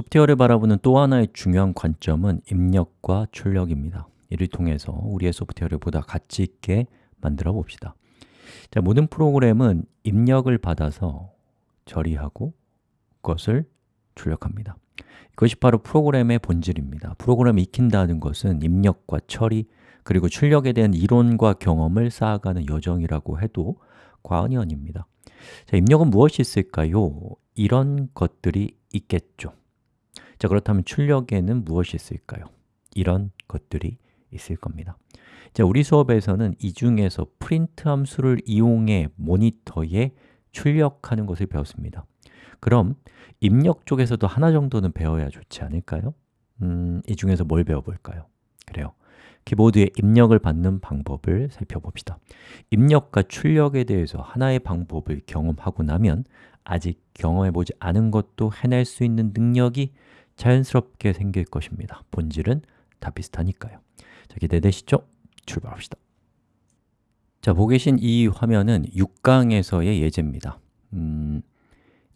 소프트웨어를 바라보는 또 하나의 중요한 관점은 입력과 출력입니다. 이를 통해서 우리의 소프트웨어를 보다 가치 있게 만들어 봅시다. 자, 모든 프로그램은 입력을 받아서 처리하고 그것을 출력합니다. 이것이 바로 프로그램의 본질입니다. 프로그램을 익힌다는 것은 입력과 처리, 그리고 출력에 대한 이론과 경험을 쌓아가는 여정이라고 해도 과언이 아닙니다. 자, 입력은 무엇이 있을까요? 이런 것들이 있겠죠 자, 그렇다면 출력에는 무엇이 있을까요? 이런 것들이 있을 겁니다 자, 우리 수업에서는 이 중에서 프린트 함수를 이용해 모니터에 출력하는 것을 배웠습니다 그럼 입력 쪽에서도 하나 정도는 배워야 좋지 않을까요? 음, 이 중에서 뭘 배워볼까요? 그래요 키보드에 입력을 받는 방법을 살펴봅시다 입력과 출력에 대해서 하나의 방법을 경험하고 나면 아직 경험해보지 않은 것도 해낼 수 있는 능력이 자연스럽게 생길 것입니다. 본질은 다 비슷하니까요. 자, 기대되시죠? 출발합시다. 자, 보고 계신 이 화면은 6강에서의 예제입니다. 음,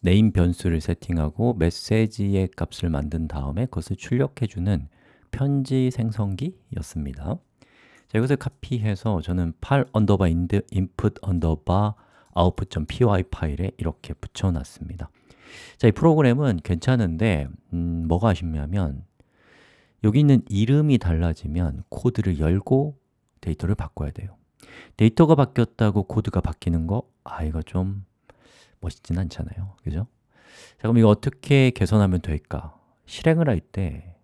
네임 변수를 세팅하고 메시지의 값을 만든 다음에 그것을 출력해주는 편지 생성기였습니다. 자, 이것을 카피해서 저는 8 underbar input underbar output.py 파일에 이렇게 붙여놨습니다 자, 이 프로그램은 괜찮은데 음, 뭐가 아쉽냐면 여기 있는 이름이 달라지면 코드를 열고 데이터를 바꿔야 돼요 데이터가 바뀌었다고 코드가 바뀌는 거, 아, 이거 좀 멋있진 않잖아요 그죠? 자, 그럼 이거 어떻게 개선하면 될까? 실행을 할때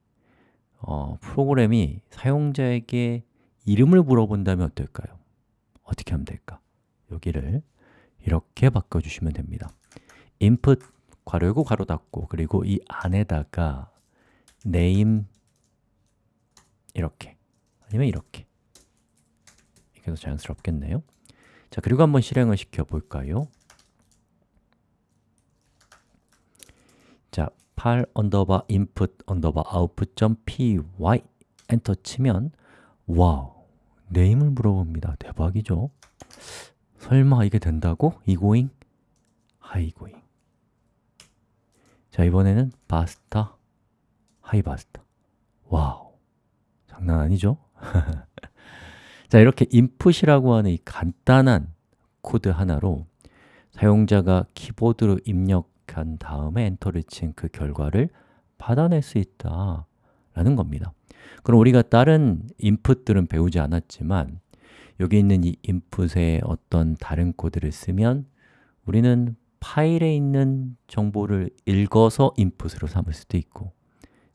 어, 프로그램이 사용자에게 이름을 물어본다면 어떨까요? 어떻게 하면 될까? 여기를 이렇게 바꿔주시면 됩니다 input 괄호 열고 괄호 닫고 그리고 이 안에다가 name 이렇게 아니면 이렇게 이렇게 해서 자연스럽겠네요 자, 그리고 한번 실행을 시켜볼까요? 자, 8 underbar input underbar output.py enter 치면 wow, name을 물어봅니다. 대박이죠? 설마 이게 된다고? egoing? Hi egoing 자, 이번에는 basta, Hi basta. Wow, 장난 아니죠? 자, 이렇게 input이라고 하는 이 간단한 코드 하나로 사용자가 키보드로 입력한 다음에 엔터를 친 그 결과를 받아낼 수 있다라는 겁니다. 그럼 우리가 다른 인풋들은 배우지 않았지만 여기 있는 이 인풋에 어떤 다른 코드를 쓰면 우리는 파일에 있는 정보를 읽어서 인풋으로 삼을 수도 있고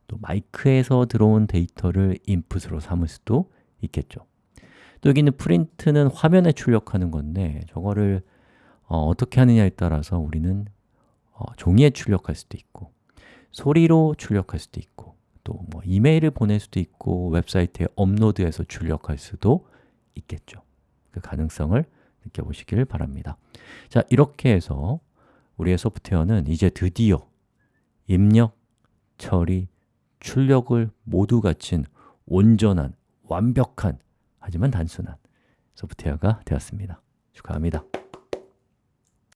또 마이크에서 들어온 데이터를 인풋으로 삼을 수도 있겠죠. 또 여기 있는 프린트는 화면에 출력하는 건데 저거를 어, 떻게 하느냐에 따라서 우리는 어, 종이에 출력할 수도 있고 소리로 출력할 수도 있고 또 뭐 이메일을 보낼 수도 있고 웹사이트에 업로드해서 출력할 수도 있겠죠. 그 가능성을 느껴보시길 바랍니다. 자, 이렇게 해서 우리의 소프트웨어는 이제 드디어 입력, 처리, 출력을 모두 갖춘 온전한, 완벽한 하지만 단순한 소프트웨어가 되었습니다. 축하합니다